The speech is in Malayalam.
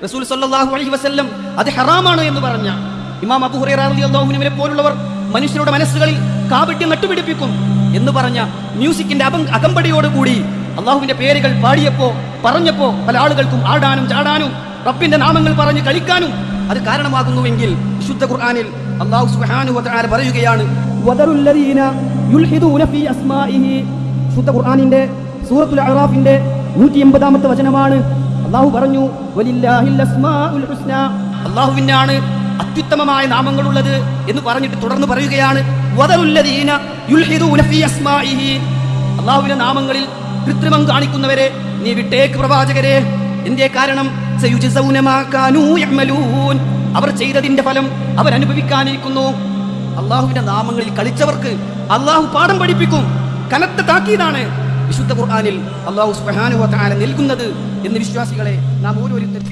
റസൂൽ സല്ലാഹു അലഹി വസ്ല്ലം അത് ഹറാമാണ് എന്ന് പറഞ്ഞ ഇമാം അബു ഹുറൈറ റളിയല്ലാഹുവിനെ പോലുള്ളവർ മനുഷ്യരുടെ മനസ്സുകളിൽ കാപട്യം നട്ടുപിടിപ്പിക്കും എന്ന് പറഞ്ഞ മ്യൂസിക്കിന്റെ അകം അകമ്പടിയോടുകൂടി അള്ളാഹുവിന്റെ പേരുകൾ പാടിയപ്പോ പറഞ്ഞപ്പോ പല ആളുകൾക്കും ആടാനും ചാടാനും റബ്ബിന്റെ നാമങ്ങൾ പറഞ്ഞ് കളിക്കാനും അത് കാരണമാകുന്നുവെങ്കിൽ വിശുദ്ധ ഖുർആനിൽ അള്ളാഹു വതആല പറയുകയാണ് വിശുദ്ധ ഖുർആനിന്റെ സൂറത്തുൽ അറാഫിന്റെ നൂറ്റി എൺപതാമത്തെ വചനമാണ് അള്ളാഹു പറഞ്ഞു അള്ളാഹുവിനാണ് അത്യുത്തമമായ നാമങ്ങളുള്ളത് എന്ന് പറഞ്ഞിട്ട് തുടർന്ന് പറയുകയാണ് അള്ളാഹുവിന്റെ നാമങ്ങളിൽ കൃത്രിമം കാണിക്കുന്നവരെ നീ വിട്ടേക്ക് പ്രവാചകരെ. എന്തേ കാരണം? അവർ ചെയ്തതിന്റെ ഫലം അവർ അനുഭവിക്കാനിരിക്കുന്നു അള്ളാഹുവിന്റെ നാമങ്ങളിൽ കളിച്ചവർക്ക് അള്ളാഹു പാഠം പഠിപ്പിക്കും. കനത്ത താക്കീതാണ്. വിശുദ്ധ ഖുർആാനിൽ അള്ളാഹു തആല നൽകുന്നത് എന്ന് വിശ്വാസികളെ നാം ഓരോരുത്തരും